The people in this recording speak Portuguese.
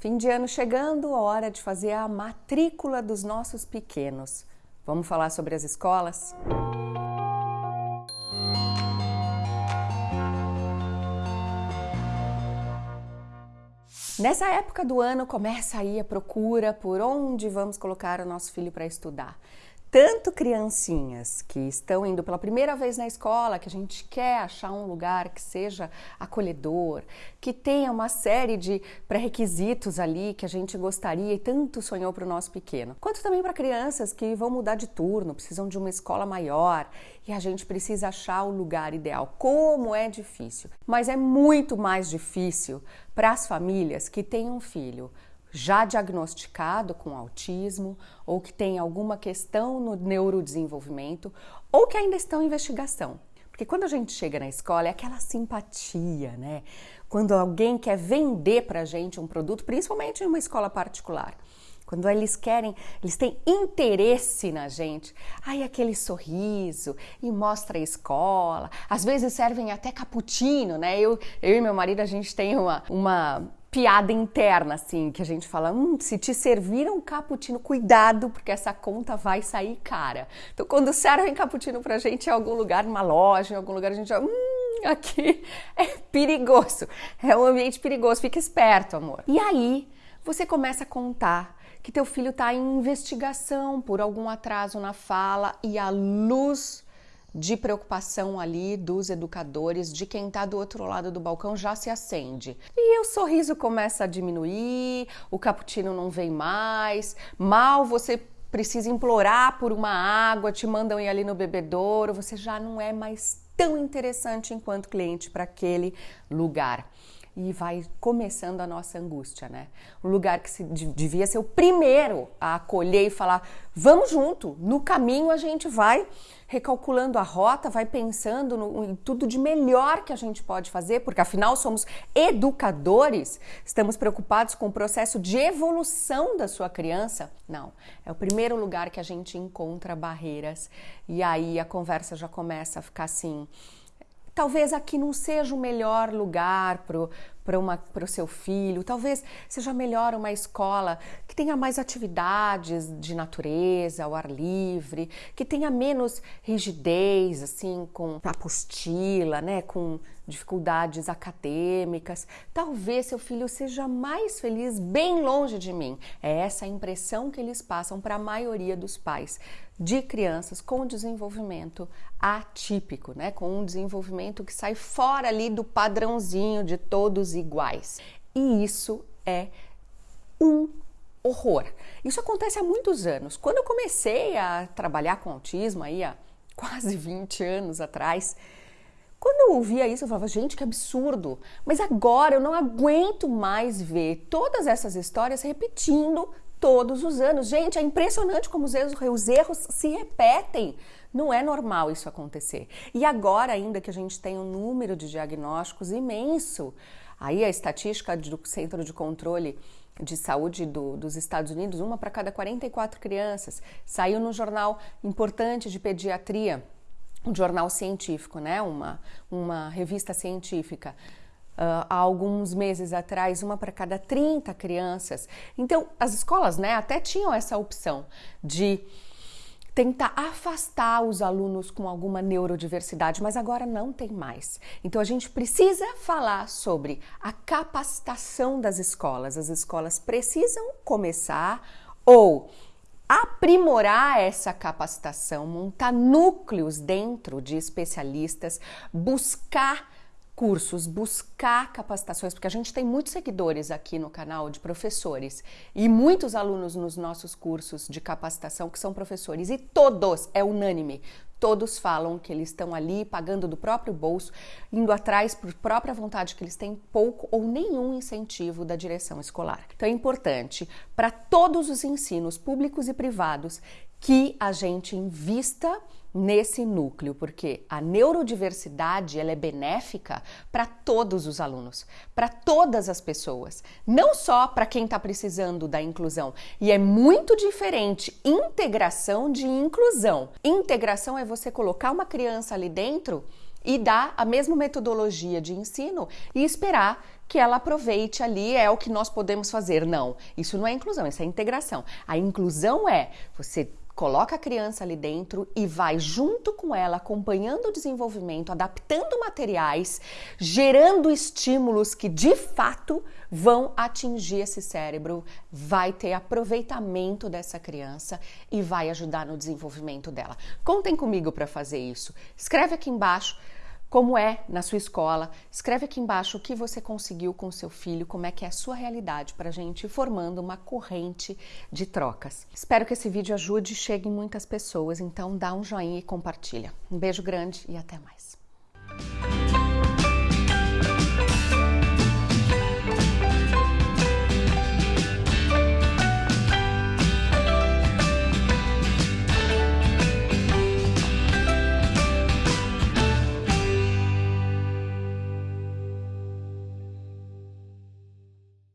Fim de ano chegando, hora de fazer a matrícula dos nossos pequenos. Vamos falar sobre as escolas? Nessa época do ano começa aí a procura por onde vamos colocar o nosso filho para estudar tanto criancinhas que estão indo pela primeira vez na escola, que a gente quer achar um lugar que seja acolhedor, que tenha uma série de pré-requisitos ali que a gente gostaria e tanto sonhou para o nosso pequeno, quanto também para crianças que vão mudar de turno, precisam de uma escola maior e a gente precisa achar o lugar ideal. Como é difícil, mas é muito mais difícil para as famílias que têm um filho já diagnosticado com autismo ou que tem alguma questão no neurodesenvolvimento ou que ainda estão em investigação. Porque quando a gente chega na escola é aquela simpatia, né? Quando alguém quer vender pra gente um produto, principalmente em uma escola particular. Quando eles querem, eles têm interesse na gente, aí aquele sorriso e mostra a escola. Às vezes servem até cappuccino, né? Eu, eu e meu marido, a gente tem uma, uma piada interna, assim, que a gente fala: hum, se te serviram um cappuccino, cuidado, porque essa conta vai sair cara. Então, quando servem cappuccino pra gente em algum lugar, numa loja, em algum lugar, a gente fala: hum, aqui é perigoso, é um ambiente perigoso, fica esperto, amor. E aí, você começa a contar que teu filho está em investigação por algum atraso na fala e a luz de preocupação ali dos educadores, de quem está do outro lado do balcão, já se acende. E o sorriso começa a diminuir, o cappuccino não vem mais, mal você precisa implorar por uma água, te mandam ir ali no bebedouro, você já não é mais tão interessante enquanto cliente para aquele lugar e vai começando a nossa angústia, né? Um lugar que se, devia ser o primeiro a acolher e falar: vamos junto, no caminho a gente vai recalculando a rota, vai pensando no, em tudo de melhor que a gente pode fazer, porque afinal somos educadores, estamos preocupados com o processo de evolução da sua criança. Não, é o primeiro lugar que a gente encontra barreiras e aí a conversa já começa a ficar assim Talvez aqui não seja o melhor lugar para o seu filho, talvez seja melhor uma escola que tenha mais atividades de natureza, ao ar livre, que tenha menos rigidez, assim, com apostila, né, com dificuldades acadêmicas. Talvez seu filho seja mais feliz bem longe de mim. É essa a impressão que eles passam para a maioria dos pais de crianças com desenvolvimento atípico, né? Com um desenvolvimento que sai fora ali do padrãozinho de todos iguais. E isso é um horror. Isso acontece há muitos anos. Quando eu comecei a trabalhar com autismo aí há quase 20 anos atrás, quando eu ouvia isso, eu falava, gente, que absurdo. Mas agora eu não aguento mais ver todas essas histórias repetindo todos os anos. Gente, é impressionante como os erros, os erros se repetem. Não é normal isso acontecer. E agora, ainda que a gente tem um número de diagnósticos imenso, aí a estatística do Centro de Controle de Saúde do, dos Estados Unidos, uma para cada 44 crianças, saiu no jornal importante de pediatria, um jornal científico, né? uma, uma revista científica uh, há alguns meses atrás, uma para cada 30 crianças. Então, as escolas né, até tinham essa opção de tentar afastar os alunos com alguma neurodiversidade, mas agora não tem mais. Então a gente precisa falar sobre a capacitação das escolas. As escolas precisam começar ou aprimorar essa capacitação, montar núcleos dentro de especialistas, buscar cursos, buscar capacitações, porque a gente tem muitos seguidores aqui no canal de professores e muitos alunos nos nossos cursos de capacitação que são professores e todos, é unânime, todos falam que eles estão ali pagando do próprio bolso, indo atrás por própria vontade, que eles têm pouco ou nenhum incentivo da direção escolar. Então é importante para todos os ensinos públicos e privados que a gente invista nesse núcleo, porque a neurodiversidade ela é benéfica para todos os alunos, para todas as pessoas, não só para quem está precisando da inclusão. E é muito diferente integração de inclusão. Integração é você colocar uma criança ali dentro e dar a mesma metodologia de ensino e esperar que ela aproveite ali, é o que nós podemos fazer. Não, isso não é inclusão, isso é integração. A inclusão é você coloca a criança ali dentro e vai junto com ela, acompanhando o desenvolvimento, adaptando materiais, gerando estímulos que de fato vão atingir esse cérebro, vai ter aproveitamento dessa criança e vai ajudar no desenvolvimento dela. Contem comigo para fazer isso. Escreve aqui embaixo como é na sua escola. Escreve aqui embaixo o que você conseguiu com seu filho, como é que é a sua realidade para a gente ir formando uma corrente de trocas. Espero que esse vídeo ajude e chegue em muitas pessoas, então dá um joinha e compartilha. Um beijo grande e até mais.